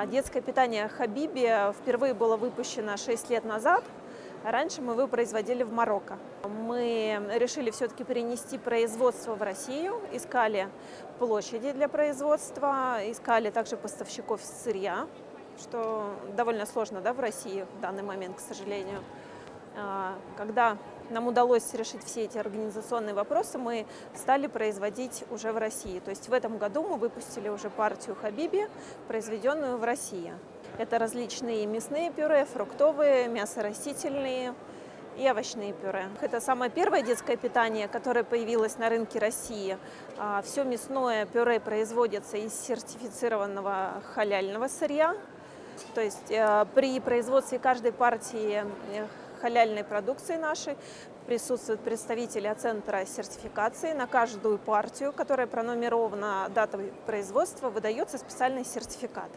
А Детское питание Хабиби впервые было выпущено 6 лет назад. Раньше мы его производили в Марокко. Мы решили все-таки перенести производство в Россию, искали площади для производства, искали также поставщиков сырья, что довольно сложно да, в России в данный момент, к сожалению. А, Когда нам удалось решить все эти организационные вопросы, мы стали производить уже в России. То есть в этом году мы выпустили уже партию Хабиби, произведенную в России. Это различные мясные пюре, фруктовые, мясорастительные и овощные пюре. Это самое первое детское питание, которое появилось на рынке России. Все мясное пюре производится из сертифицированного халяльного сырья. То есть э, при производстве каждой партии э, халяльной продукции нашей присутствуют представители центра сертификации. На каждую партию, которая пронумерована датой производства, выдается специальный сертификат.